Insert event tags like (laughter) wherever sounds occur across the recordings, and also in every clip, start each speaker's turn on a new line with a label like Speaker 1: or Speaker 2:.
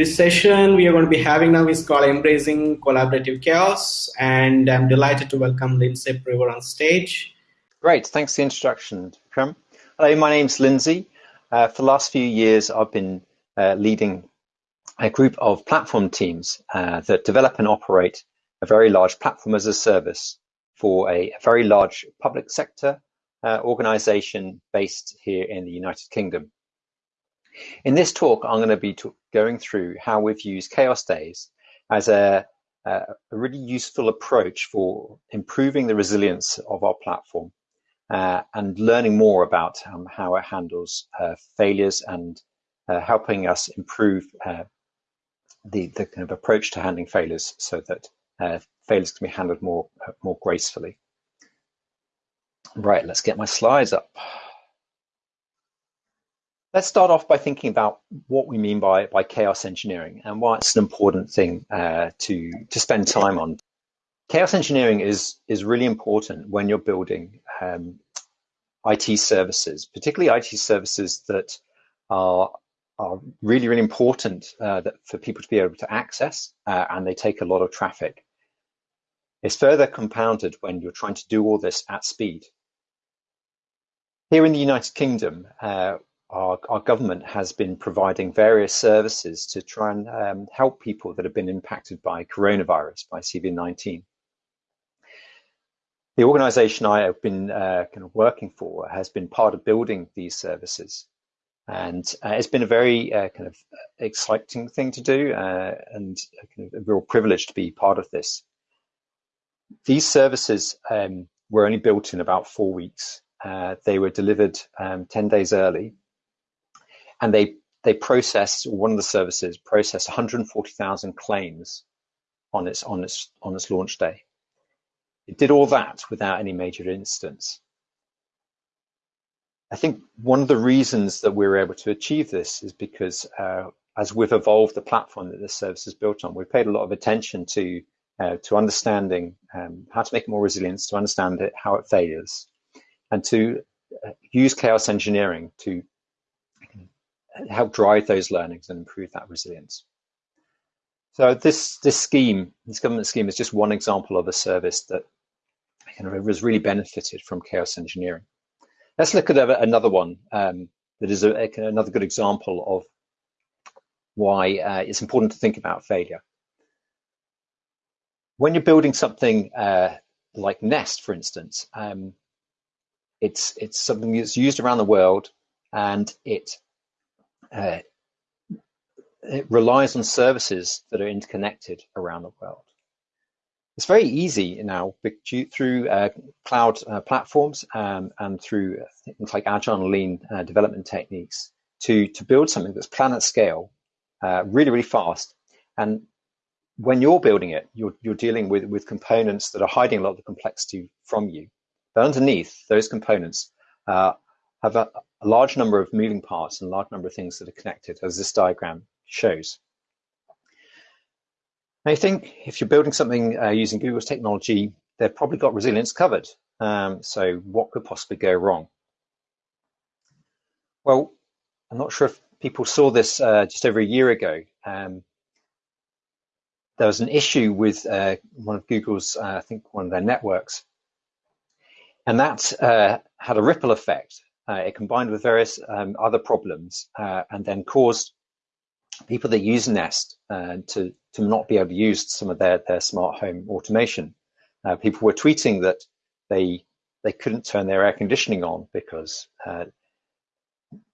Speaker 1: This session we are going to be having now is called Embracing Collaborative Chaos, and I'm delighted to welcome Lindsay Priver on stage.
Speaker 2: Great, thanks for the introduction, Vikram. Hello, my name's Lindsay. Uh, for the last few years, I've been uh, leading a group of platform teams uh, that develop and operate a very large platform as a service for a, a very large public sector uh, organization based here in the United Kingdom. In this talk, I'm going to be going through how we've used Chaos Days as a, a, really useful approach for improving the resilience of our platform uh, and learning more about um, how it handles uh, failures and uh, helping us improve uh, the, the kind of approach to handling failures so that uh, failures can be handled more, uh, more gracefully. Right, let's get my slides up. Let's start off by thinking about what we mean by, by chaos engineering and why it's an important thing uh, to, to spend time on. Chaos engineering is, is really important when you're building um, IT services, particularly IT services that are, are really, really important uh, that, for people to be able to access uh, and they take a lot of traffic. It's further compounded when you're trying to do all this at speed. Here in the United Kingdom, uh, our, our, government has been providing various services to try and um, help people that have been impacted by coronavirus, by COVID-19. The organisation I have been uh, kind of working for has been part of building these services. And uh, it's been a very uh, kind of exciting thing to do uh, and kind of a real privilege to be part of this. These services um, were only built in about four weeks. Uh, they were delivered um, 10 days early and they they processed one of the services processed 140,000 claims on its on its on its launch day. It did all that without any major incidents. I think one of the reasons that we were able to achieve this is because uh, as we've evolved the platform that this service is built on, we've paid a lot of attention to uh, to understanding um, how to make it more resilient, to understand it, how it fails, and to uh, use chaos engineering to help drive those learnings and improve that resilience. So this this scheme, this government scheme, is just one example of a service that kind of has really benefited from chaos engineering. Let's look at another one um, that is a, another good example of why uh, it's important to think about failure. When you're building something uh, like Nest, for instance, um, it's it's something that's used around the world, and it it relies on services that are interconnected around the world. It's very easy now through uh, cloud uh, platforms um, and through things like agile and lean uh, development techniques to, to build something that's planet scale uh, really, really fast. And when you're building it, you're, you're dealing with, with components that are hiding a lot of the complexity from you. But underneath those components uh, have a, a large number of moving parts and a large number of things that are connected, as this diagram shows. I think if you're building something uh, using Google's technology, they've probably got resilience covered. Um, so what could possibly go wrong? Well, I'm not sure if people saw this uh, just over a year ago. Um, there was an issue with uh, one of Google's, uh, I think one of their networks, and that uh, had a ripple effect it combined with various um, other problems uh, and then caused people that use Nest uh, to, to not be able to use some of their, their smart home automation. Uh, people were tweeting that they they couldn't turn their air conditioning on because uh,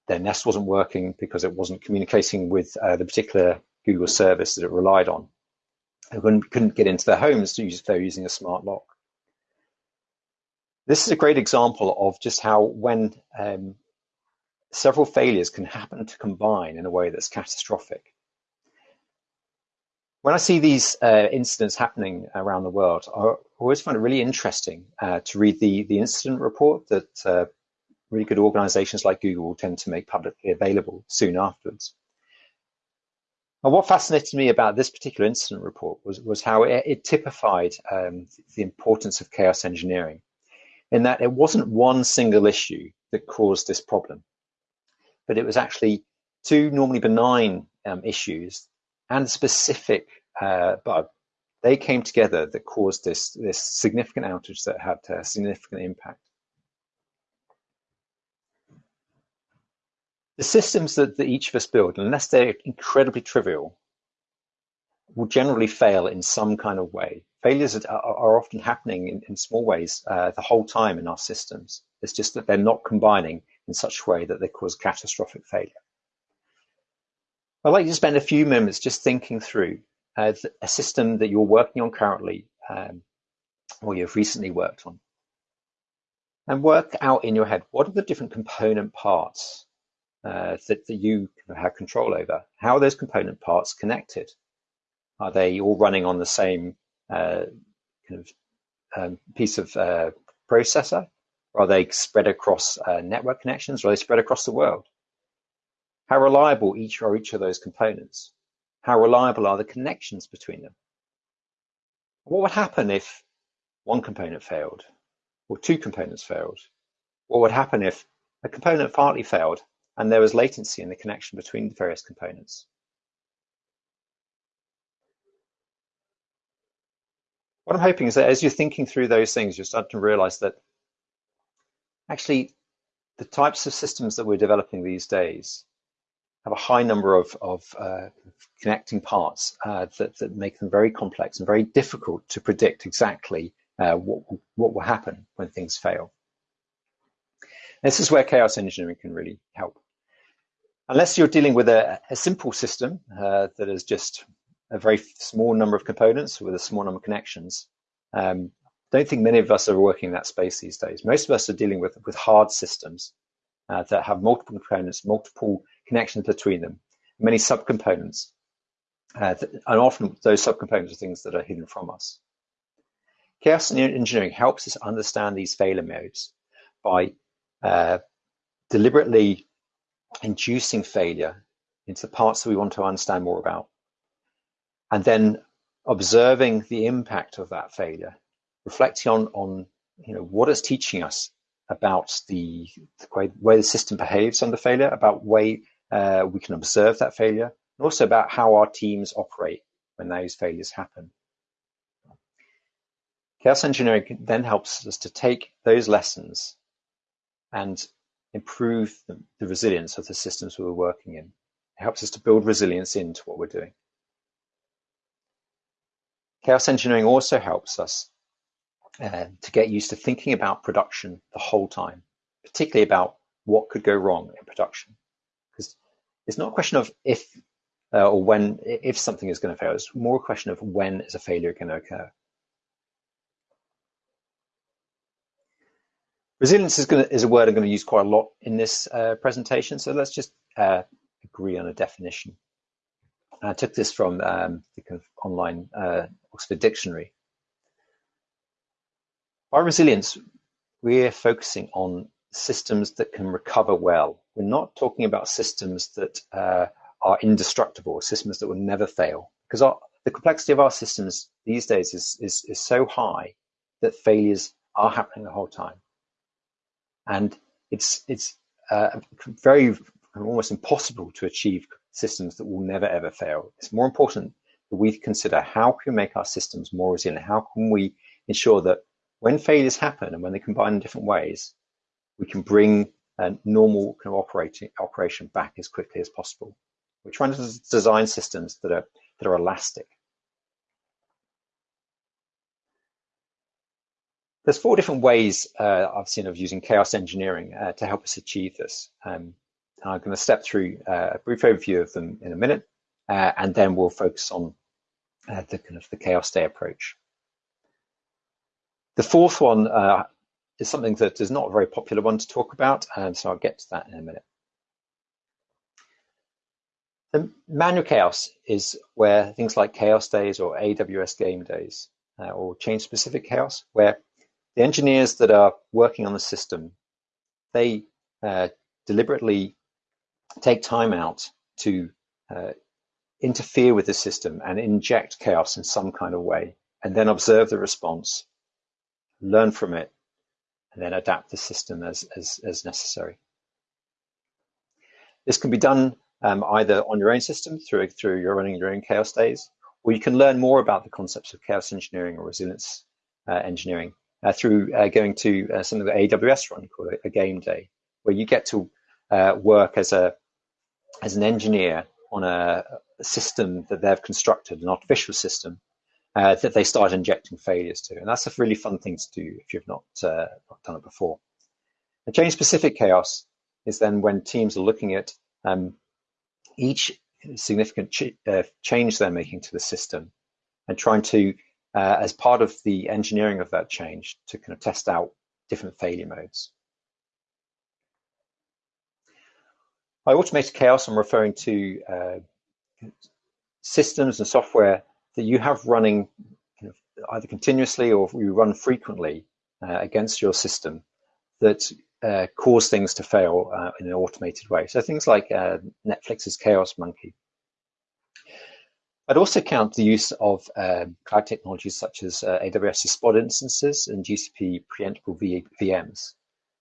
Speaker 2: their Nest wasn't working because it wasn't communicating with uh, the particular Google service that it relied on. They couldn't, couldn't get into their homes to use if they're using a smart lock. This is a great example of just how when um, several failures can happen to combine in a way that's catastrophic. When I see these uh, incidents happening around the world, I always find it really interesting uh, to read the, the incident report that uh, really good organizations like Google tend to make publicly available soon afterwards. And what fascinated me about this particular incident report was, was how it, it typified um, the importance of chaos engineering in that it wasn't one single issue that caused this problem, but it was actually two normally benign um, issues and specific uh, bug, they came together that caused this, this significant outage that had a significant impact. The systems that, that each of us build, unless they're incredibly trivial, will generally fail in some kind of way. Failures are, are often happening in, in small ways uh, the whole time in our systems. It's just that they're not combining in such a way that they cause catastrophic failure. I'd like you to spend a few moments just thinking through uh, a system that you're working on currently um, or you've recently worked on. And work out in your head, what are the different component parts uh, that, that you have control over? How are those component parts connected? Are they all running on the same kind of um, piece of uh, processor? Or are they spread across uh, network connections? Or are they spread across the world? How reliable each are each of those components? How reliable are the connections between them? What would happen if one component failed or two components failed? What would happen if a component partly failed and there was latency in the connection between the various components? What I'm hoping is that as you're thinking through those things, you're starting to realize that actually the types of systems that we're developing these days have a high number of, of uh, connecting parts uh, that, that make them very complex and very difficult to predict exactly uh, what, what will happen when things fail. This is where chaos engineering can really help. Unless you're dealing with a, a simple system uh, that is just a very small number of components with a small number of connections, um, don't think many of us are working in that space these days. Most of us are dealing with, with hard systems uh, that have multiple components, multiple connections between them, many subcomponents. Uh, and often those subcomponents are things that are hidden from us. Chaos engineering helps us understand these failure modes by uh, deliberately inducing failure into the parts that we want to understand more about, and then observing the impact of that failure, reflecting on, on you know, what it's teaching us about the, the way, way, the system behaves under failure, about way uh, we can observe that failure, and also about how our teams operate when those failures happen. Chaos engineering then helps us to take those lessons and improve the, the resilience of the systems we're working in. It helps us to build resilience into what we're doing. Chaos engineering also helps us uh, to get used to thinking about production the whole time, particularly about what could go wrong in production Because it's not a question of if uh, or when if something is going to fail. It's more a question of when is a failure going to occur. Resilience is, to, is a word I'm going to use quite a lot in this uh, presentation, so let's just uh, agree on a definition. I took this from um, the kind of online uh, Oxford Dictionary. By resilience, we're focusing on systems that can recover well. We're not talking about systems that uh, are indestructible, systems that will never fail, because our, the complexity of our systems these days is, is, is so high that failures are happening the whole time. And it's, it's uh, very almost impossible to achieve systems that will never ever fail. It's more important we consider how can we make our systems more resilient? How can we ensure that when failures happen and when they combine in different ways, we can bring a normal kind of operating operation back as quickly as possible. We're trying to design systems that are that are elastic. There's four different ways uh, I've seen of using chaos engineering uh, to help us achieve this. Um, I'm going to step through uh, a brief overview of them in a minute, uh, and then we'll focus on uh, the kind of the chaos day approach. The fourth one uh, is something that is not a very popular one to talk about, and so I'll get to that in a minute. The manual chaos is where things like chaos days or AWS game days uh, or change specific chaos, where the engineers that are working on the system, they uh, deliberately take time out to uh, interfere with the system and inject chaos in some kind of way, and then observe the response, learn from it, and then adapt the system as, as, as necessary. This can be done um, either on your own system through, through your running your own chaos days, or you can learn more about the concepts of chaos engineering or resilience uh, engineering uh, through uh, going to uh, something that AWS run called a, a, game day, where you get to uh, work as a as an engineer on a, system that they've constructed, an artificial system uh, that they start injecting failures to. And that's a really fun thing to do if you've not, uh, not done it before. A change specific chaos is then when teams are looking at um, each significant ch uh, change they're making to the system and trying to, uh, as part of the engineering of that change, to kind of test out different failure modes. By automated chaos, I'm referring to uh, systems and software that you have running either continuously or you run frequently uh, against your system that uh, cause things to fail uh, in an automated way. So things like uh, Netflix's Chaos Monkey. I'd also count the use of um, cloud technologies such as uh, AWS's Spot instances and GCP preemptible v VMs.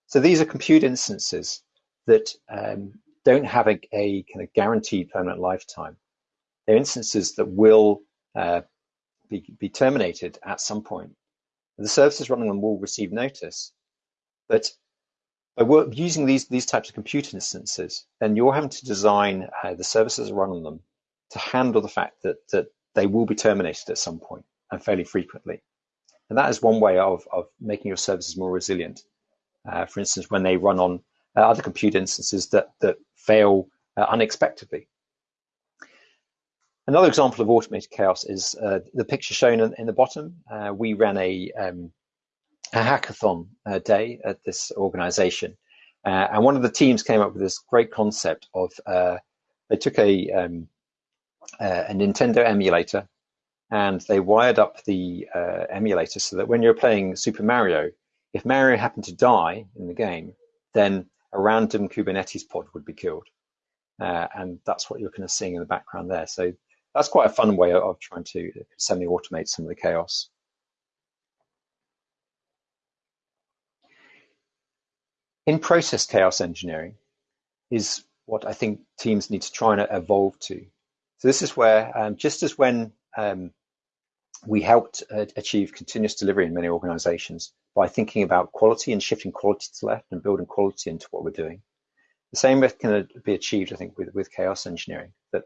Speaker 2: So these are compute instances that um, don't have a, a, kind of guaranteed permanent lifetime. They're instances that will uh, be, be terminated at some point. The services running them will receive notice, but by using these, these types of compute instances, then you're having to design uh, the services run on them to handle the fact that, that they will be terminated at some point and fairly frequently. And that is one way of, of making your services more resilient. Uh, for instance, when they run on uh, other compute instances that, that fail uh, unexpectedly. Another example of automated chaos is uh, the picture shown in, in the bottom. Uh, we ran a, um, a hackathon uh, day at this organization. Uh, and one of the teams came up with this great concept of uh, they took a, um, uh, a Nintendo emulator and they wired up the emulator so that when you're playing Super Mario, if Mario happened to die in the game, then a random Kubernetes pod would be killed. Uh, and that's what you're kind of seeing in the background there. So that's quite a fun way of trying to semi-automate some of the chaos. In process chaos engineering is what I think teams need to try and evolve to. So this is where, um, just as when um, we helped uh, achieve continuous delivery in many organizations by thinking about quality and shifting quality to the left and building quality into what we're doing. The same can be achieved, I think, with, with chaos engineering, that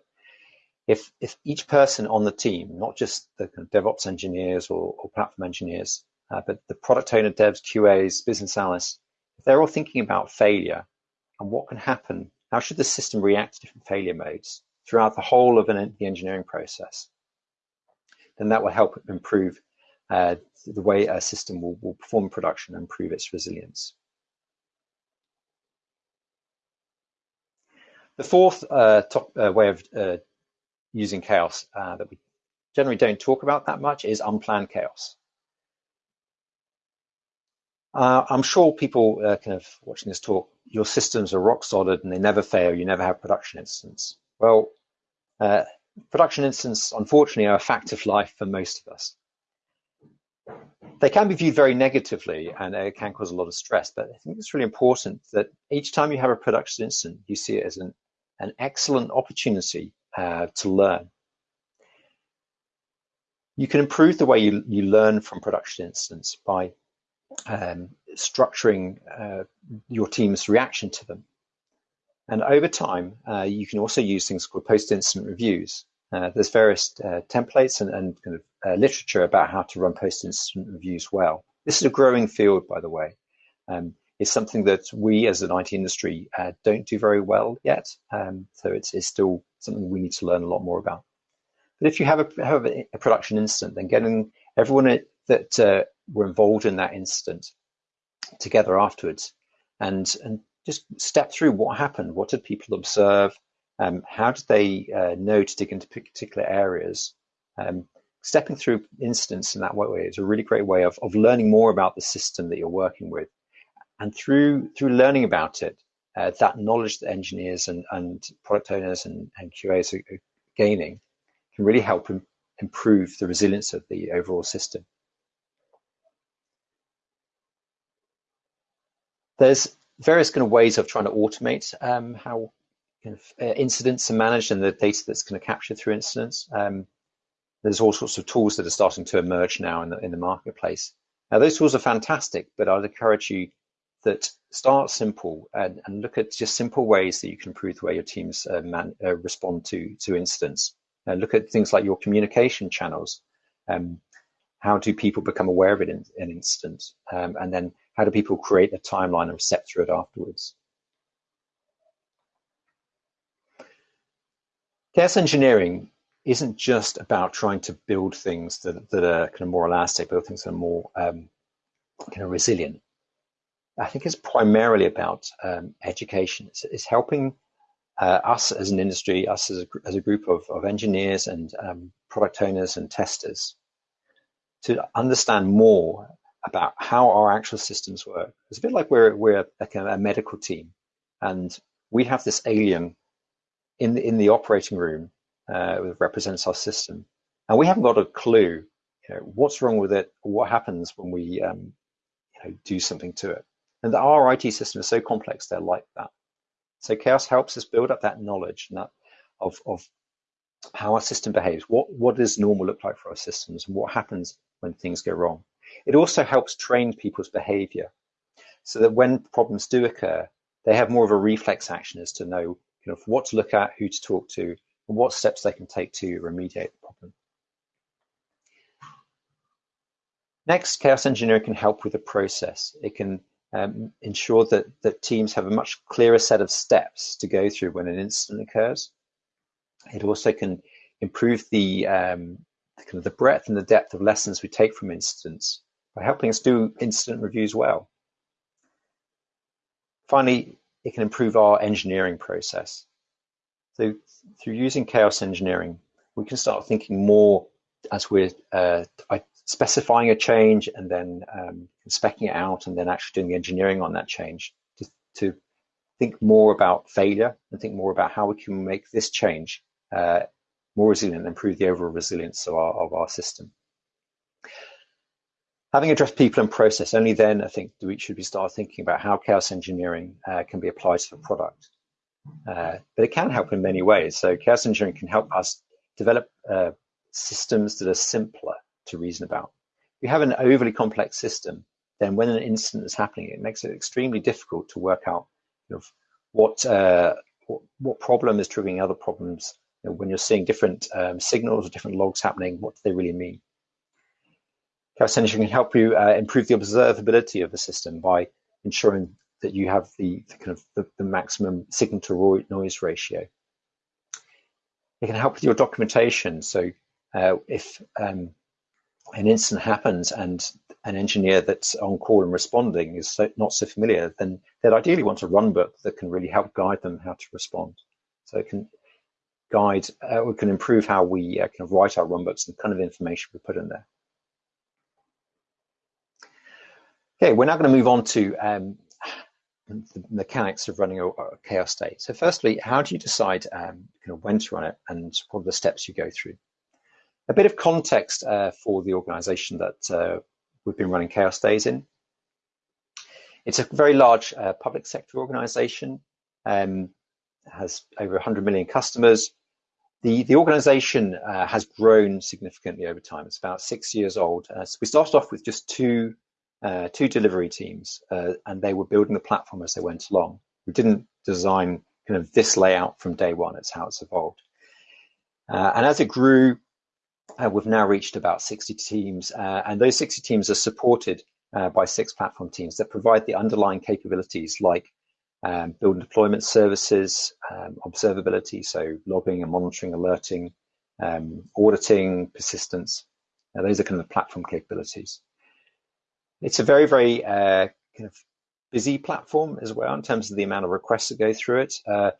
Speaker 2: if if each person on the team, not just the kind of DevOps engineers or, or platform engineers, uh, but the product owner, devs, QAs, business analysts, if they're all thinking about failure and what can happen, how should the system react to different failure modes throughout the whole of an, the engineering process, then that will help improve uh, the way a system will, will perform production and prove its resilience. The fourth uh, top, uh, way of uh, using chaos uh, that we generally don't talk about that much is unplanned chaos. Uh, I'm sure people uh, kind of watching this talk, your systems are rock solid and they never fail. You never have production incidents. Well, production incidents, unfortunately, are a fact of life for most of us. They can be viewed very negatively and it can cause a lot of stress, but I think it's really important that each time you have a production instance, you see it as an, an excellent opportunity uh, to learn. You can improve the way you, you learn from production instance by um, structuring uh, your team's reaction to them. And over time, uh, you can also use things called post-incident reviews. Uh, there's various uh, templates and, and, kind of uh, literature about how to run post-incident reviews well. This is a growing field, by the way. Um, it's something that we as an IT industry uh, don't do very well yet. Um, so it's, it's, still something we need to learn a lot more about. But if you have a, have a production incident, then getting everyone that uh, were involved in that incident together afterwards and, and just step through what happened. What did people observe? Um, how did they uh, know to dig into particular areas? Um, stepping through incidents in that way is a really great way of, of learning more about the system that you're working with and through through learning about it, uh, that knowledge that engineers and, and product owners and, and QAs are gaining can really help Im improve the resilience of the overall system. There's various kind of ways of trying to automate um, how kind of uh, incidents are managed and the data that's kind of captured through incidents. Um, there's all sorts of tools that are starting to emerge now in the, in the marketplace. Now, those tools are fantastic, but I'd encourage you that start simple and, and look at just simple ways that you can improve the way your teams uh, man, uh, respond to, to incidents. Uh, look at things like your communication channels. Um, how do people become aware of it in an incident? Um, and then how do people create a timeline and step through it afterwards? Chaos engineering isn't just about trying to build things that, that are kind of more elastic, build things that are more um, kind of resilient. I think it's primarily about um, education. It's, it's helping uh, us as an industry, us as a, as a group of, of engineers and um, product owners and testers to understand more about how our actual systems work. It's a bit like we're, we're a medical team and we have this alien in the, in the operating room uh, represents our system. And we haven't got a clue you know, what's wrong with it, what happens when we um, you know, do something to it. And our IT system is so complex, they're like that. So chaos helps us build up that knowledge and that of, of how our system behaves. What, what does normal look like for our systems and what happens when things go wrong? It also helps train people's behavior so that when problems do occur, they have more of a reflex action as to know you know, what to look at, who to talk to, and what steps they can take to remediate the problem. Next, chaos engineering can help with the process. It can um, ensure that, that teams have a much clearer set of steps to go through when an incident occurs. It also can improve the um, kind of the breadth and the depth of lessons we take from incidents by helping us do incident reviews well. Finally, it can improve our engineering process. So through using chaos engineering, we can start thinking more as we're uh, specifying a change and then um, specking it out and then actually doing the engineering on that change to, to think more about failure and think more about how we can make this change uh, more resilient and improve the overall resilience of our, of our system. Having addressed people and process, only then I think we should we start thinking about how chaos engineering uh, can be applied to the product. Uh, but it can help in many ways. So chaos engineering can help us develop uh, systems that are simpler to reason about. If you have an overly complex system, then when an incident is happening, it makes it extremely difficult to work out you know, what, uh, what, what problem is triggering other problems. You know, when you're seeing different um, signals or different logs happening, what do they really mean? Engineering can help you uh, improve the observability of the system by ensuring that you have the, the kind of the, the maximum signal to noise ratio. It can help with your documentation. So uh, if um, an incident happens and an engineer that's on call and responding is so, not so familiar, then they'd ideally want a run book that can really help guide them how to respond. So it can guide, uh, we can improve how we uh, kind of write our run books and the kind of information we put in there. Okay, we're now going to move on to um, the mechanics of running a, a, chaos state. So firstly, how do you decide um, when to run it and what are the steps you go through? A bit of context uh, for the organization that uh, we've been running Chaos Days in. It's a very large uh, public sector organization, um, has over 100 million customers. The, the organization uh, has grown significantly over time. It's about six years old. Uh, so we started off with just two, uh, two delivery teams, and they were building the platform as they went along. We didn't design kind of this layout from day one. It's how it's evolved. and as it grew, uh, we've now reached about 60 teams, uh, and those 60 teams are supported uh, by six platform teams that provide the underlying capabilities like um, build and deployment services, um, observability, so logging and monitoring, alerting, um, auditing, persistence. Now, those are kind of the platform capabilities. It's a very, very uh, kind of busy platform as well in terms of the amount of requests that go through it. Uh,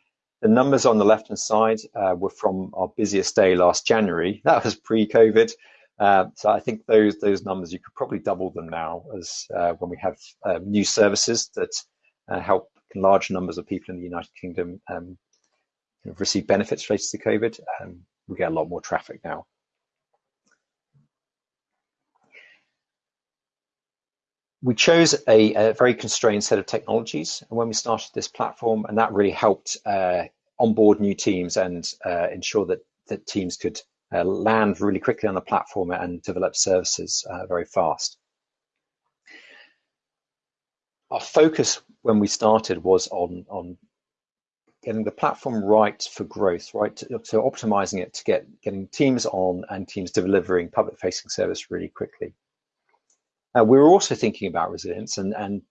Speaker 2: the numbers on the left-hand side uh, were from our busiest day last January. (laughs) That was pre-COVID. Uh, so I think those those numbers you could probably double them now as uh, when we have uh, new services that uh, help large numbers of people in the United Kingdom um, receive benefits related to COVID. Um, we get a lot more traffic now. We chose a, a, very constrained set of technologies when we started this platform, and that really helped uh, onboard new teams and uh, ensure that, that teams could uh, land really quickly on the platform and develop services uh, very fast. Our focus when we started was on, on getting the platform right for growth, right? To, so optimizing it to get getting teams on and teams delivering public facing service really quickly. Uh, we were also thinking about resilience and, and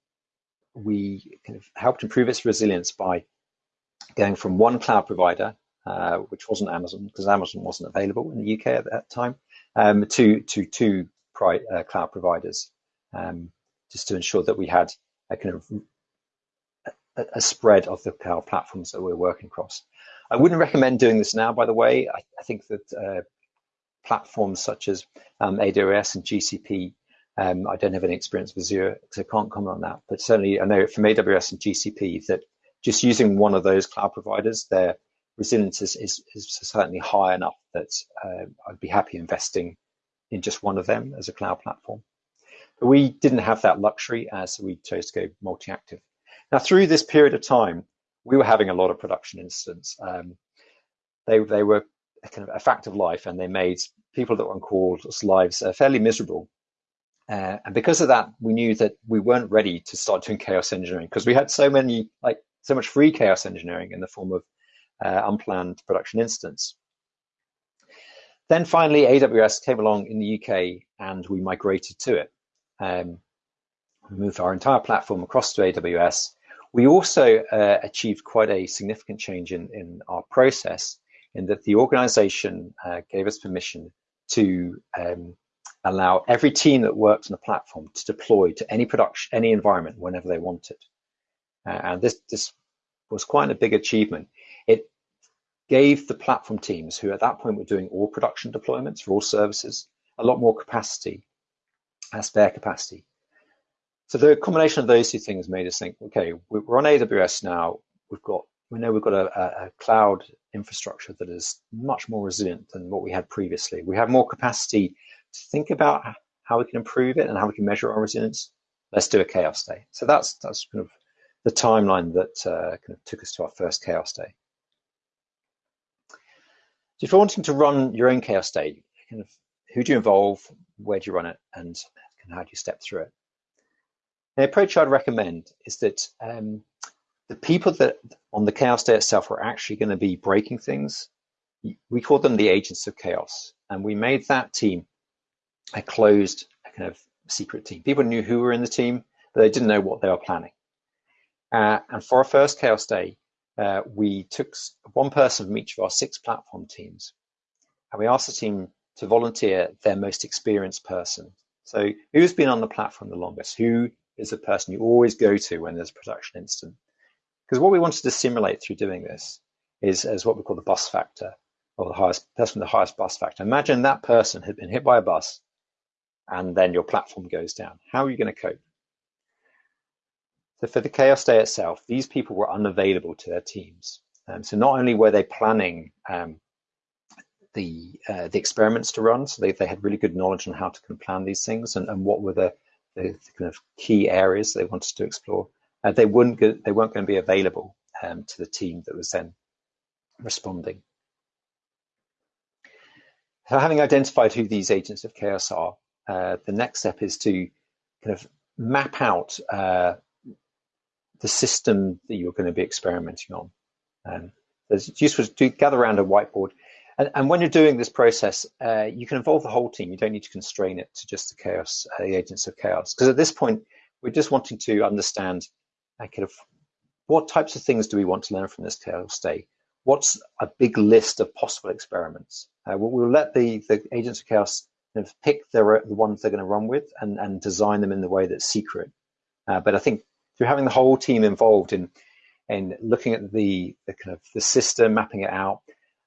Speaker 2: we kind of helped improve its resilience by going from one cloud provider, uh, which wasn't Amazon because Amazon wasn't available in the UK at that time, um, to, to two uh, cloud providers, um, just to ensure that we had a kind of a, a spread of the cloud platforms that we're working across. I wouldn't recommend doing this now, by the way. I, I think that uh, platforms such as um, AWS and GCP, um, I don't have any experience with Azure, so I can't comment on that. But certainly, I know from AWS and GCP that just using one of those cloud providers, their resilience is, is, is certainly high enough that uh, I'd be happy investing in just one of them as a cloud platform. But we didn't have that luxury, so we chose to go multi-active. Now, through this period of time, we were having a lot of production incidents. Um, they, they were kind of a fact of life, and they made people that were on call's lives uh, fairly miserable. Uh, and because of that, we knew that we weren't ready to start doing chaos engineering because we had so many, like so much free chaos engineering in the form of uh, unplanned production incidents. Then finally, AWS came along in the UK and we migrated to it. Um, we moved our entire platform across to AWS we also uh, achieved quite a significant change in, in our process in that the organization uh, gave us permission to um, allow every team that worked on the platform to deploy to any production, any environment whenever they wanted. Uh, and this, this was quite a big achievement. It gave the platform teams, who at that point were doing all production deployments for all services, a lot more capacity, uh, spare capacity so the combination of those two things made us think, okay, we're on AWS now. We've got, we know we've got a, a cloud infrastructure that is much more resilient than what we had previously. We have more capacity to think about how we can improve it and how we can measure our resilience. Let's do a chaos day. So that's that's kind of the timeline that uh, kind of took us to our first chaos day. So if you're wanting to run your own chaos day, kind of who do you involve, where do you run it, and how do you step through it? The approach I'd recommend is that um, the people that on the chaos day itself are actually going to be breaking things. We call them the agents of chaos, and we made that team a closed kind of secret team. People knew who were in the team, but they didn't know what they were planning. Uh, and for our first chaos day, uh, we took one person from each of our six platform teams, and we asked the team to volunteer their most experienced person. So who's been on the platform the longest? Who is the person you always go to when there's a production incident. Because what we wanted to simulate through doing this is as what we call the bus factor, or the highest person with the highest bus factor. Imagine that person had been hit by a bus and then your platform goes down. How are you going to cope? So for the chaos day itself, these people were unavailable to their teams. Um, so not only were they planning um, the uh, the experiments to run, so they, they had really good knowledge on how to plan these things and, and what were the the, kind of key areas they wanted to explore. Uh, they wouldn't go, they weren't going to be available um, to the team that was then responding. So having identified who these agents of chaos are, the next step is to kind of map out uh, the system that you're going to be experimenting on. Um, it's useful to gather around a whiteboard and, and when you're doing this process, uh, you can involve the whole team. You don't need to constrain it to just the chaos, uh, the agents of chaos. Because at this point, we're just wanting to understand uh, kind of what types of things do we want to learn from this chaos day? What's a big list of possible experiments? Uh, we'll, we'll, let the, the agents of chaos of pick their, the ones they're going to run with and, and design them in the way that's secret. Uh, but I think through having the whole team involved in in looking at the, the kind of the system, mapping it out,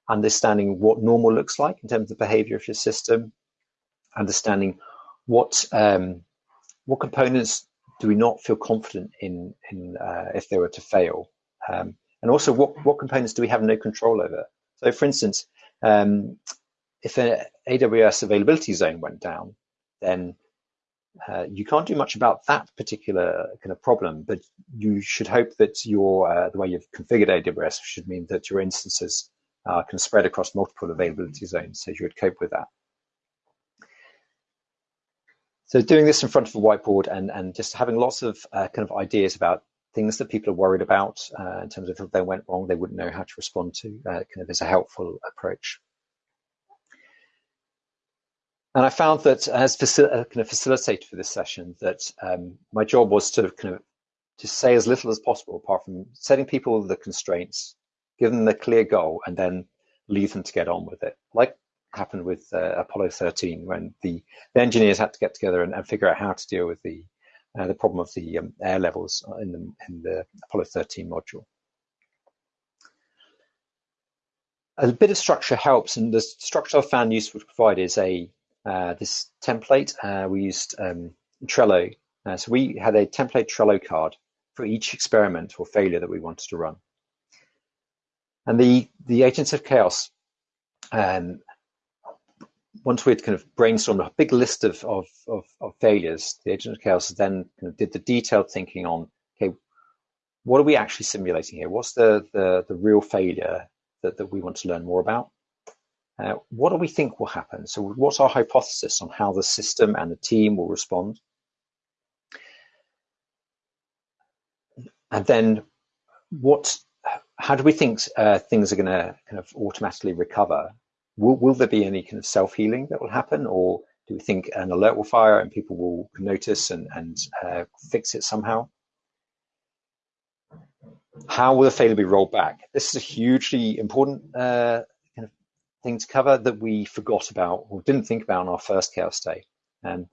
Speaker 2: understanding what normal looks like in terms of the behavior of your system, understanding what um, what components do we not feel confident in, in uh, if they were to fail, um, and also what, what components do we have no control over. So, for instance, um, if an AWS availability zone went down, then uh, you can't do much about that particular kind of problem, but you should hope that your uh, the way you've configured AWS should mean that your instances uh, can spread across multiple availability zones, so you would cope with that. So doing this in front of a whiteboard and, and just having lots of uh, kind of ideas about things that people are worried about uh, in terms of if they went wrong, they wouldn't know how to respond to, uh, kind of is a helpful approach. And I found that as facil uh, kind of facilitator for this session, that um, my job was to kind of to say as little as possible, apart from setting people the constraints, give them the clear goal, and then leave them to get on with it. Like happened with uh, Apollo 13, when the, the, engineers had to get together and, and, figure out how to deal with the uh, the problem of the um, air levels in the, in the Apollo 13 module. A bit of structure helps, and the structure I found useful to provide is a this template. Uh, we used um, Trello. Uh, so we had a template Trello card for each experiment or failure that we wanted to run. And the, the agents of chaos, um, once we'd kind of brainstormed a big list of, of, of, of failures, the agent of chaos then kind of did the detailed thinking on, okay, what are we actually simulating here? What's the, the, the real failure that, that we want to learn more about? Uh, what do we think will happen? So what's our hypothesis on how the system and the team will respond? And then what, how do we think uh, things are going to kind of automatically recover? Will, will there be any kind of self-healing that will happen? Or do we think an alert will fire and people will notice and, and uh, fix it somehow? How will the failure be rolled back? This is a hugely important uh, thing to cover that we forgot about or didn't think about on our first chaos day. And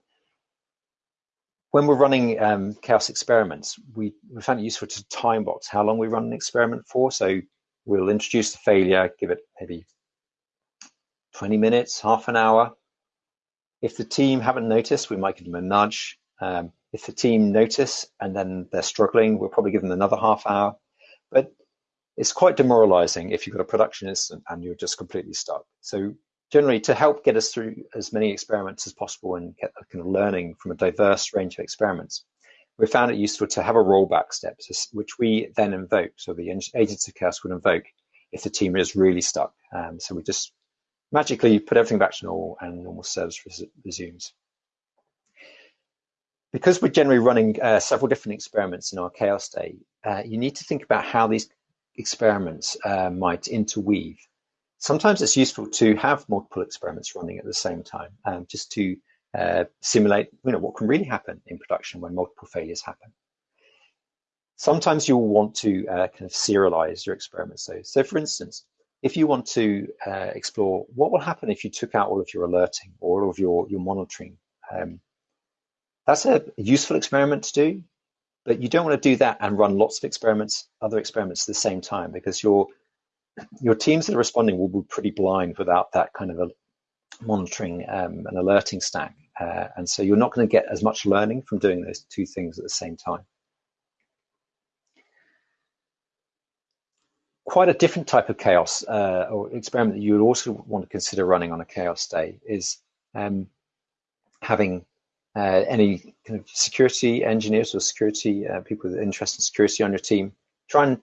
Speaker 2: when we're running um, chaos experiments, we, we found it useful to time box how long we run an experiment for. So we'll introduce the failure, give it maybe 20 minutes, half an hour. If the team haven't noticed, we might give them a nudge. Um, if the team notice and then they're struggling, we'll probably give them another half hour. It's quite demoralizing if you've got a production incident and you're just completely stuck. So generally to help get us through as many experiments as possible and get kind of learning from a diverse range of experiments, we found it useful to have a rollback step, which we then invoke. So the agents of chaos would invoke if the team is really stuck. Um, so we just magically put everything back to normal and normal service resumes. Because we're generally running uh, several different experiments in our chaos day, uh, you need to think about how these experiments uh, might interweave. Sometimes it's useful to have multiple experiments running at the same time, um, just to uh, simulate you know, what can really happen in production when multiple failures happen. Sometimes you'll want to uh, kind of serialize your experiments. So, so for instance, if you want to uh, explore what will happen if you took out all of your alerting or all of your, your monitoring, um, that's a useful experiment to do. But you don't want to do that and run lots of experiments, other experiments at the same time, because your your teams that are responding will be pretty blind without that kind of a monitoring um, and alerting stack. Uh, and so you're not going to get as much learning from doing those two things at the same time. Quite a different type of chaos uh, or experiment that you would also want to consider running on a chaos day is um, having uh, any kind of security engineers or security uh, people with interest in security on your team, try and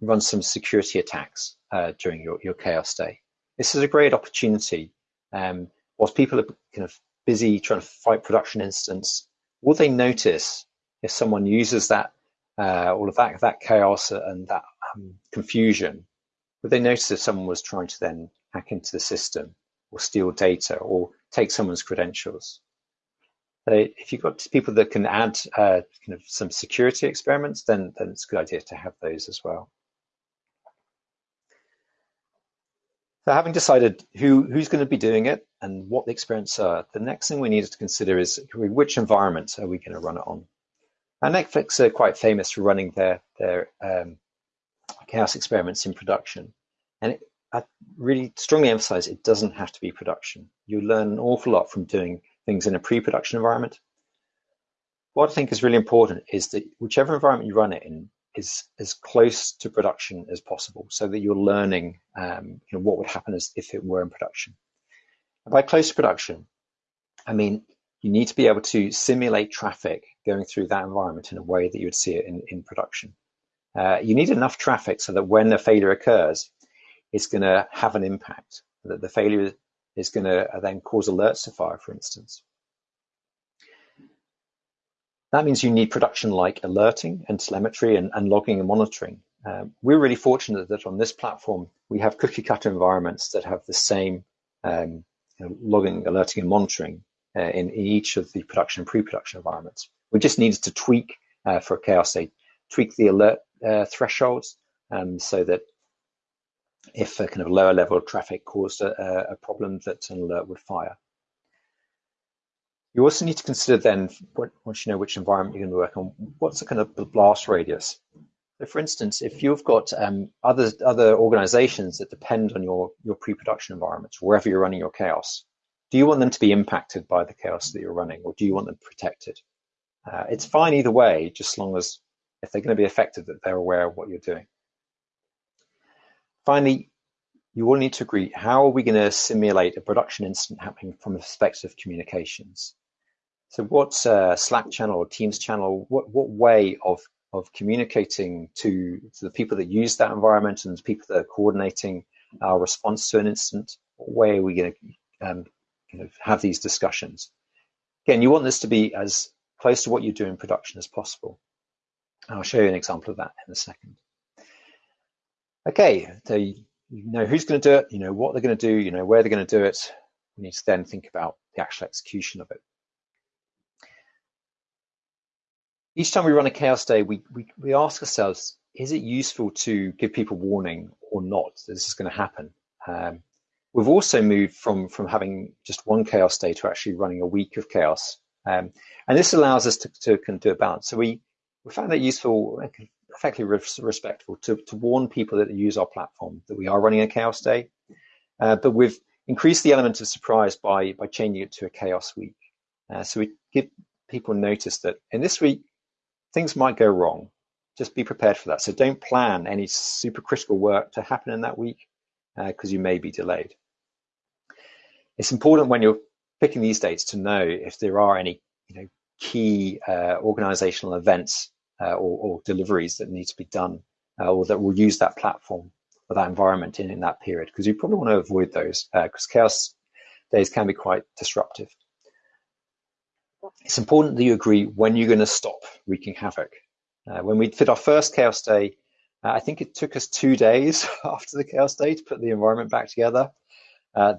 Speaker 2: run some security attacks uh, during your, your chaos day. This is a great opportunity. Um, whilst people are kind of busy trying to fight production incidents, will they notice if someone uses that uh, all of that that chaos and that um, confusion? Would they notice if someone was trying to then hack into the system or steal data or take someone's credentials? If you've got people that can add uh, kind of some security experiments, then, then it's a good idea to have those as well. So having decided who, who's going to be doing it and what the experiments are, the next thing we need to consider is which environment are we going to run it on? And Netflix are quite famous for running their, their um, chaos experiments in production. And it, I really strongly emphasize it doesn't have to be production. You learn an awful lot from doing things in a pre-production environment. What I think is really important is that whichever environment you run it in is as close to production as possible so that you're learning um, you know, what would happen as if it were in production. And by close to production, I mean you need to be able to simulate traffic going through that environment in a way that you would see it in, in production. Uh, you need enough traffic so that when a failure occurs, it's going to have an impact, that the failure is going to then cause alerts to fire, for instance. That means you need production like alerting and telemetry and, and logging and monitoring. Um, we're really fortunate that on this platform, we have cookie cutter environments that have the same um, logging, alerting, and monitoring uh, in, in, each of the production and pre-production environments. We just needed to tweak uh, for chaos day, tweak the alert uh, thresholds um, so that if a kind of lower level of traffic caused a, a problem that an alert would fire. You also need to consider then, once you know which environment you're going to work on, what's the kind of blast radius? So for instance, if you've got um, other other organizations that depend on your, your pre-production environments, wherever you're running your chaos, do you want them to be impacted by the chaos that you're running, or do you want them protected? Uh, it's fine either way, just as long as if they're going to be affected, that they're aware of what you're doing. Finally, you all need to agree, how are we going to simulate a production incident happening from the perspective of communications? So what's a Slack channel or Teams channel? What what way of of communicating to, to the people that use that environment and the people that are coordinating our response to an incident? What way are we going to um, have these discussions? Again, you want this to be as close to what you do in production as possible. I'll show you an example of that in a second. Okay, so you know who's going to do it, you know what they're going to do, you know where they're going to do it. We need to then think about the actual execution of it. each time we run a chaos day, we, we, we ask ourselves, is it useful to give people warning or not that this is going to happen? Um, we've also moved from, from having just one chaos day to actually running a week of chaos. Um, and this allows us to, to, to do a balance. So we, we found that useful, effectively respectful to, to warn people that use our platform that we are running a chaos day. Uh, but we've increased the element of surprise by, by changing it to a chaos week. Uh, so we give people notice that in this week, things might go wrong. Just be prepared for that. So don't plan any super critical work to happen in that week because uh, you may be delayed. It's important when you're picking these dates to know if there are any you know, key uh, organizational events uh, or, or, deliveries that need to be done uh, or that will use that platform or that environment in, in that period because you probably want to avoid those because uh, chaos days can be quite disruptive it's important that you agree when you're going to stop wreaking havoc. Uh, when we did our first Chaos Day, uh, I think it took us two days (laughs) after the Chaos Day to put the environment back together. Uh,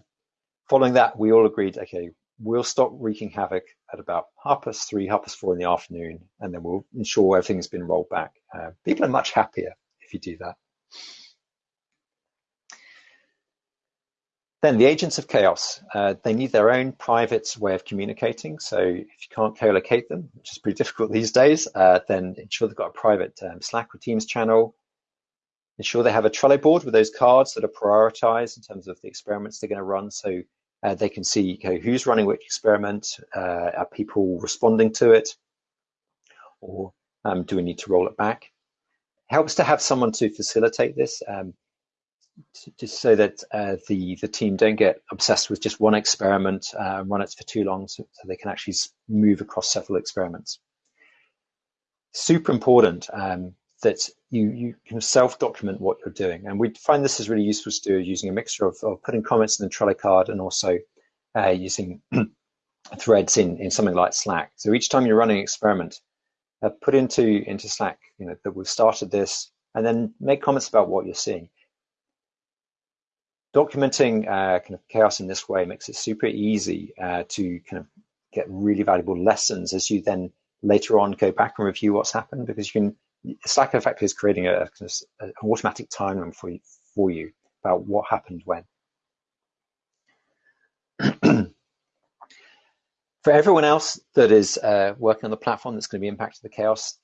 Speaker 2: following that, we all agreed, okay, we'll stop wreaking havoc at about half past three, half past four in the afternoon, and then we'll ensure everything's been rolled back. Uh, people are much happier if you do that. Then the agents of chaos, uh, they need their own private way of communicating. So if you can't co-locate them, which is pretty difficult these days, uh, then ensure they've got a private um, Slack or Teams channel. Ensure they have a Trello board with those cards that are prioritized in terms of the experiments they're going to run. So uh, they can see who's running which experiment, uh, are people responding to it, or um, do we need to roll it back? Helps to have someone to facilitate this. Um, just so that uh, the the team don't get obsessed with just one experiment uh, and run it for too long, so, so, they can actually move across several experiments. Super important um, that you you can self document what you're doing, and we find this is really useful to do using a mixture of, of putting comments in the Trello card and also uh, using (clears throat) threads in in something like Slack. So each time you're running an experiment, uh, put into into Slack, you know that we've started this, and then make comments about what you're seeing documenting uh, kind of chaos in this way makes it super easy uh, to kind of get really valuable lessons as you then later on go back and review what's happened because you can Slack effectively is creating a, an automatic timeline for you, for you about what happened when. (clears throat) for everyone else that is uh, working on the platform that's going to be impacted the chaos,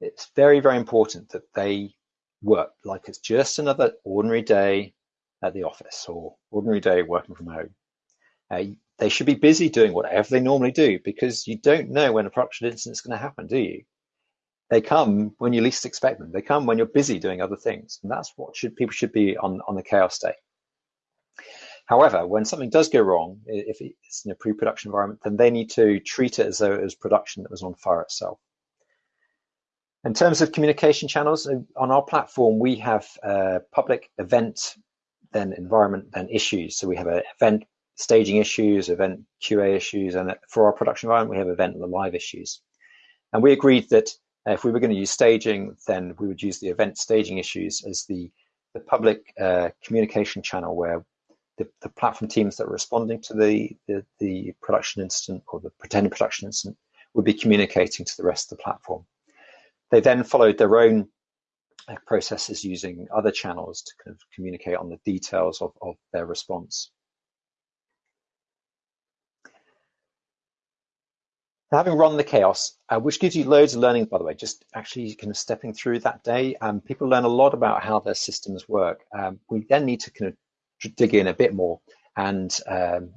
Speaker 2: it's very, very important that they work like it's just another ordinary day at the office or ordinary day working from home. Uh, they should be busy doing whatever they normally do because you don't know when a production incident is going to happen, do you? They come when you least expect them. They come when you're busy doing other things, and that's what should people should be on on the chaos day. However, when something does go wrong, if it's in a pre-production environment, then they need to treat it as though it was production that was on fire itself. In terms of communication channels, uh, on our platform, we have a public event, then environment, then issues. So we have an event staging issues, event QA issues, and for our production environment, we have event the live issues. And we agreed that if we were going to use staging, then we would use the event staging issues as the, the public uh, communication channel where the, the, platform teams that are responding to the, the, the production incident or the pretended production incident would be communicating to the rest of the platform. They then followed their own uh, processes using other channels to kind of communicate on the details of, of their response. Having run the chaos, uh, which gives you loads of learning, by the way, just actually kind of stepping through that day, um, people learn a lot about how their systems work. Um, we then need to kind of dig in a bit more and um,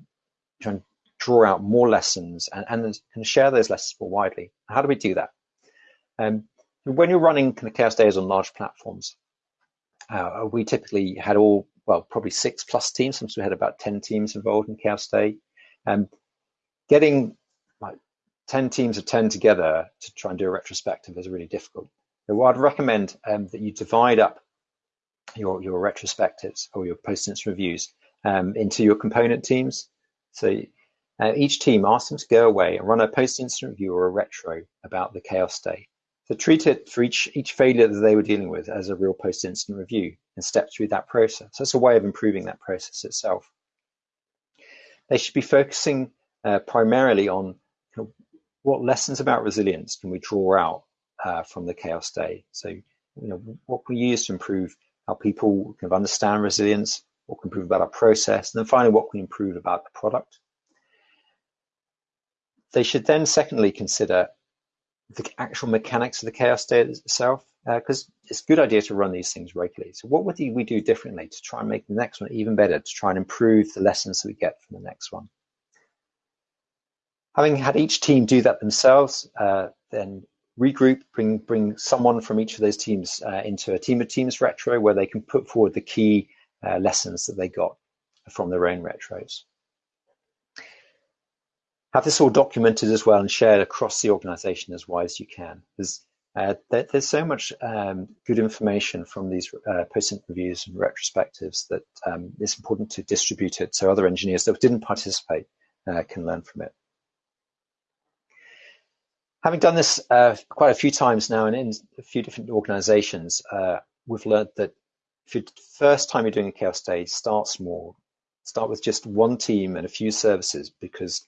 Speaker 2: try and draw out more lessons and, and, and, share those lessons more widely. How do we do that? Um, when you're running kind of chaos days on large platforms, uh, we typically had all, well, probably six plus teams. Sometimes we had about 10 teams involved in chaos day. Um, getting like 10 teams of 10 together to try and do a retrospective is really difficult. So I'd recommend um, that you divide up your, your retrospectives or your post-incident reviews um, into your component teams. So uh, each team asks them to go away and run a post-incident review or a retro about the chaos day. So treat it for each, each failure that they were dealing with as a real post-incident review and step through that process. So it's a way of improving that process itself. They should be focusing uh, primarily on what lessons about resilience can we draw out uh, from the chaos day. So, you know, what can we use to improve how people kind of understand resilience, what can improve about our process, and then finally, what can improve about the product. They should then, secondly, consider the actual mechanics of the chaos day itself, because uh, it's a good idea to run these things regularly. So what would we do differently to try and make the next one even better, to try and improve the lessons that we get from the next one? Having had each team do that themselves, uh, then regroup, bring bring someone from each of those teams uh, into a team of teams retro where they can put forward the key uh, lessons that they got from their own retros have this all documented as well and shared across the organization as wide as you can. There's, uh, there, there's so much um, good information from these uh, post-incident reviews and retrospectives that um, it's important to distribute it so other engineers that didn't participate uh, can learn from it. Having done this uh, quite a few times now and in a few different organizations, uh, we've learned that if the first time you're doing a chaos day, start small. Start with just one team and a few services because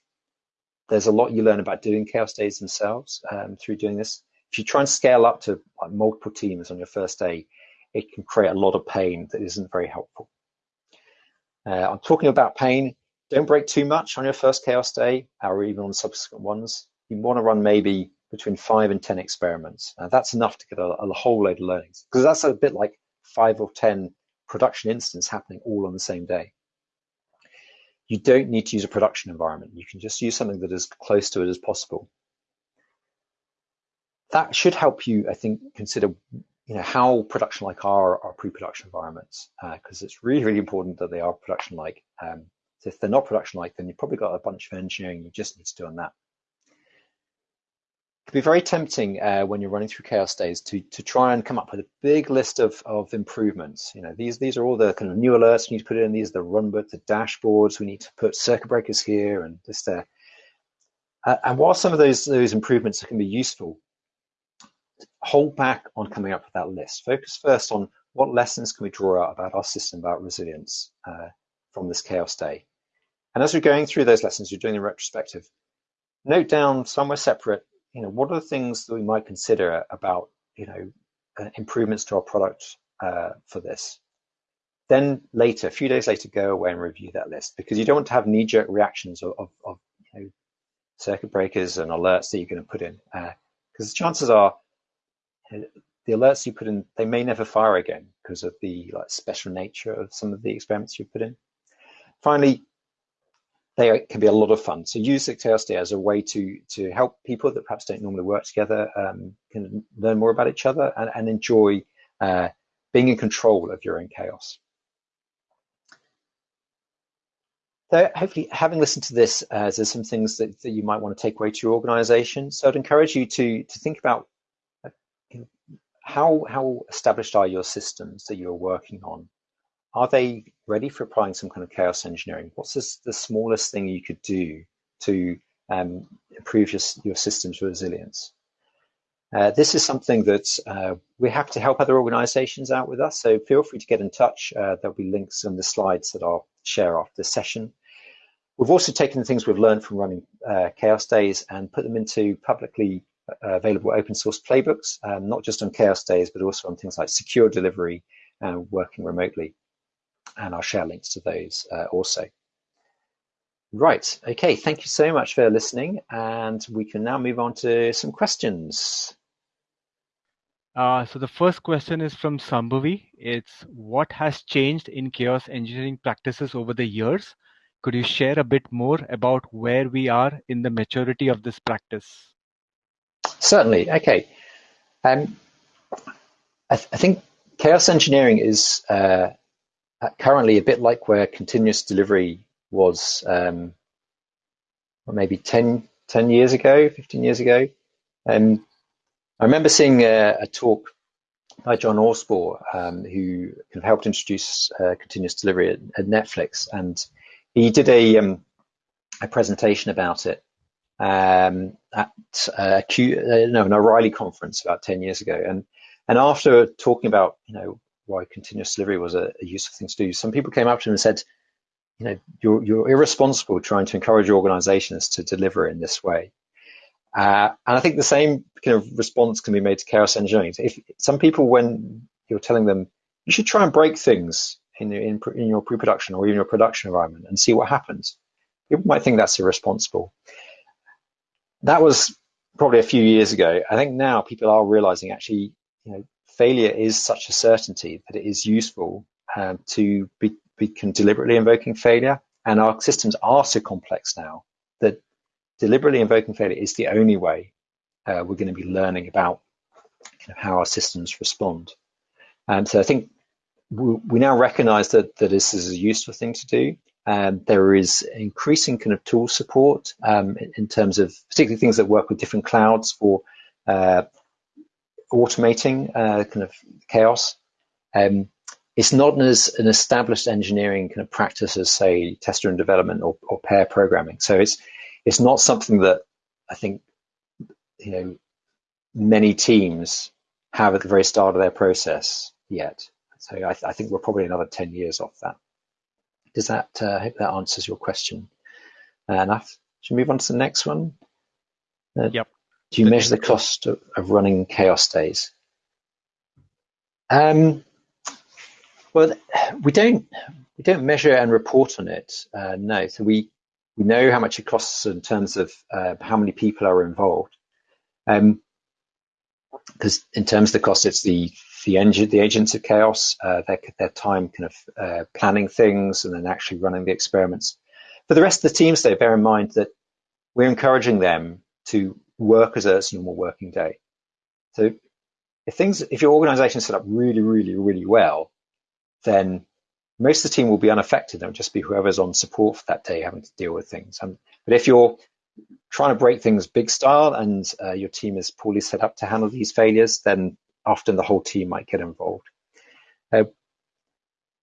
Speaker 2: there's a lot you learn about doing chaos days themselves um, through doing this. If you try and scale up to like, multiple teams on your first day, it can create a lot of pain that isn't very helpful. Uh, I'm talking about pain. Don't break too much on your first chaos day or even on subsequent ones. You want to run maybe between five and 10 experiments. Uh, that's enough to get a, a whole load of learnings because that's a bit like five or 10 production instances happening all on the same day you don't need to use a production environment. You can just use something that is close to it as possible. That should help you, I think, consider you know how production-like are our pre-production environments because uh, it's really, really important that they are production-like. Um, so if they're not production-like, then you've probably got a bunch of engineering you just need to do on that can be very tempting uh, when you're running through chaos days to to try and come up with a big list of of improvements. You know, these these are all the kind of new alerts we need to put in. These are the runbook, the dashboards. We need to put circuit breakers here and this there. Uh, and while some of those those improvements can be useful, hold back on coming up with that list. Focus first on what lessons can we draw out about our system about resilience uh, from this chaos day. And as we're going through those lessons, you're doing the retrospective. Note down somewhere separate you know, what are the things that we might consider about, you know, uh, improvements to our product uh, for this? Then later, a few days later, go away and review that list because you don't want to have knee-jerk reactions of, of, of you know, circuit breakers and alerts that you're going to put in because uh, chances are uh, the alerts you put in they may never fire again because of the like special nature of some of the experiments you put in. Finally, they can be a lot of fun. So use chaos Day as a way to to help people that perhaps don't normally work together um, can learn more about each other and, and enjoy uh, being in control of your own chaos. so hopefully having listened to this, uh, there's some things that, that you might want to take away to your organization. So I'd encourage you to, to think about uh, how, how established are your systems that you're working on? Are they ready for applying some kind of chaos engineering? What's this, the smallest thing you could do to um, improve your, your system's resilience? Uh, this is something that uh, we have to help other organizations out with us, so feel free to get in touch. Uh, there'll be links in the slides that I'll share after this session. We've also taken the things we've learned from running uh, Chaos Days and put them into publicly uh, available open source playbooks, um, not just on Chaos Days, but also on things like secure delivery and working remotely. And I'll share links to those uh, also. Right, okay, thank you so much for listening, and we can now move on to some questions.
Speaker 3: Uh, so the first question is from Sambhavi. It's what has changed in chaos engineering practices over the years? Could you share a bit more about where we are in the maturity of this practice?
Speaker 2: Certainly. Okay. Um, I, th I, think chaos engineering is uh, currently a bit like where continuous delivery was um, maybe 10, 10 years ago, 15 years ago. Um, I remember seeing a, a talk by John Allspaw, um, who kind of helped introduce uh, continuous delivery at, at, Netflix, and he did a um, a presentation about it um, at uh, Q, uh, no, an O'Reilly conference about ten years ago, and and after talking about you know why continuous delivery was a, a useful thing to do, some people came up to him and said, you know, you're you're irresponsible trying to encourage organisations to deliver in this way. Uh, and I think the same kind of response can be made to chaos engineering. If some people, when you're telling them you should try and break things in, in, in your pre-production or even your production environment and see what happens, people might think that's irresponsible. That was probably a few years ago. I think now people are realizing actually, you know, failure is such a certainty that it is useful um, to be, be deliberately invoking failure. And our systems are so complex now that deliberately invoking failure is the only way uh, we're going to be learning about how our systems respond. And so I think we, we now recognize that, that this is a useful thing to do. Um, there is increasing kind of tool support um, in, in, terms of particularly things that work with different clouds for uh, automating uh, kind of chaos. Um, it's not as an established engineering kind of practice as say test-driven development or, or pair programming. So it's it's not something that I think you know many teams have at the very start of their process yet. So I, th I think we're probably another 10 years off that. Does that, uh, I hope that answers your question uh, enough. Should we move on to the next one?
Speaker 3: Uh, yep.
Speaker 2: Do you measure the cost of, of running chaos days? Um, well, we don't we don't measure and report on it. Uh, no, so we we know how much it costs in terms of uh, how many people are involved. Um, because in terms of the cost, it's the the engine, the agents of chaos, uh, their, their time kind of uh, planning things and then actually running the experiments. For the rest of the teams, though, bear in mind that we're encouraging them to work as a normal working day. So if things, if your organization is set up really, really, really well, then most of the team will be unaffected. It'll just be whoever's on support for that day having to deal with things. Um, but if you're trying to break things big style and uh, your team is poorly set up to handle these failures, then often the whole team might get involved. Uh,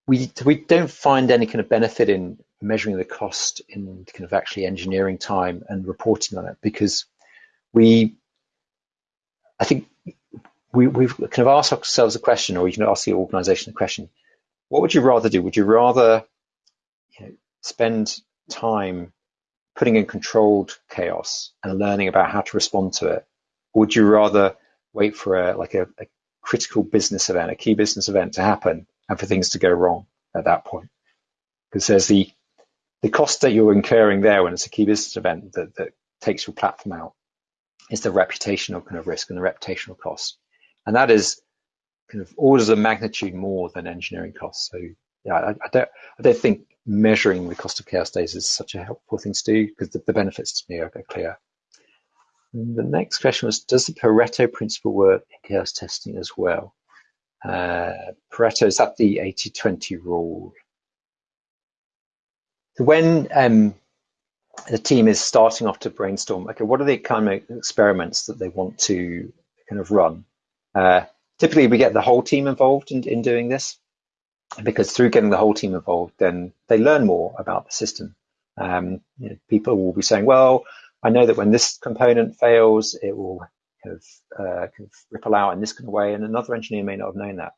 Speaker 2: we we don't find any kind of benefit in measuring the cost in kind of actually engineering time and reporting on it because we, I think we, we've kind of asked ourselves a question, or you can ask the organization a question what would you rather do? Would you rather you know, spend time putting in controlled chaos and learning about how to respond to it? Or would you rather wait for a like a, a critical business event, a key business event to happen and for things to go wrong at that point? Because there's the the cost that you're incurring there when it's a key business event that, that takes your platform out is the reputational kind of risk and the reputational cost. And that is kind of orders of magnitude more than engineering costs. So yeah, I, I don't I don't think measuring the cost of chaos days is such a helpful thing to do because the, the benefits to me are, clear. And the next question was, does the Pareto principle work in chaos testing as well? Uh, Pareto, is that the 80-20 rule? So when um, the team is starting off to brainstorm, okay, what are the kind of experiments that they want to kind of run? Uh, typically, we get the whole team involved in, in doing this because through getting the whole team involved, then they learn more about the system. Um, you know, people will be saying, well, I know that when this component fails, it will kind of, uh, kind of ripple out in this kind of way, and another engineer may not have known that.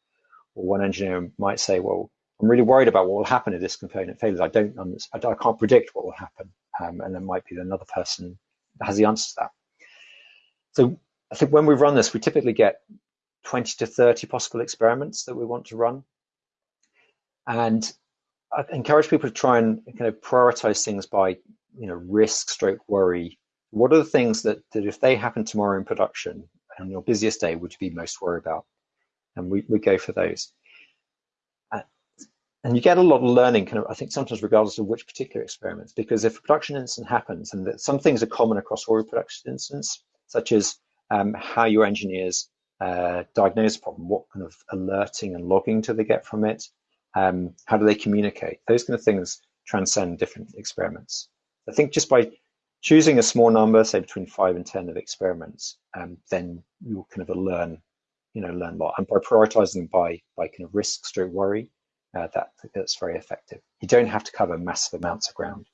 Speaker 2: Or one engineer might say, well, I'm really worried about what will happen if this component fails. I don't, I can't predict what will happen. Um, and there might be another person that has the answer to that. So I think when we run this, we typically get 20 to 30 possible experiments that we want to run. And I encourage people to try and kind of prioritize things by, you know, risk stroke worry. What are the things that, that if they happen tomorrow in production on your busiest day, would you be most worried about? And we, we go for those and you get a lot of learning kind of i think sometimes regardless of which particular experiments because if a production incident happens and that some things are common across all production incidents such as um, how your engineers uh, diagnose a problem what kind of alerting and logging do they get from it um, how do they communicate those kind of things transcend different experiments. I think just by choosing a small number say between five and ten of experiments um, then you'll kind of learn you know learn a lot. And by prioritizing by by kind of risk stroke worry uh, that, that's very effective. You don't have to cover massive amounts of ground.